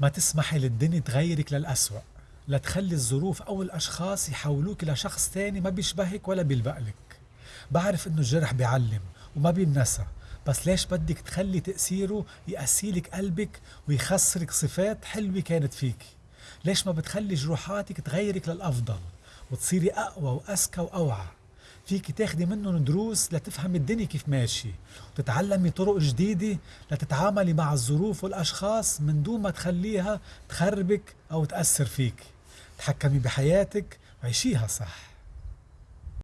ما تسمحي للدنيا تغيرك للأسوأ لا تخلي الظروف أو الأشخاص يحولوك لشخص تاني ما بيشبهك ولا بيلبقلك بعرف إنه الجرح بيعلم وما بينسى بس ليش بدك تخلي تأثيره يأسيلك قلبك ويخسرك صفات حلوة كانت فيك؟ ليش ما بتخلي جروحاتك تغيرك للأفضل وتصيري أقوى وأذكى وأوعى؟ فيك تاخدي منهم دروس لتفهمي الدنيا كيف ماشي وتتعلمي طرق جديدة لتتعاملي مع الظروف والأشخاص من دون ما تخليها تخربك أو تأثر فيك. تحكمي بحياتك وعيشيها صح.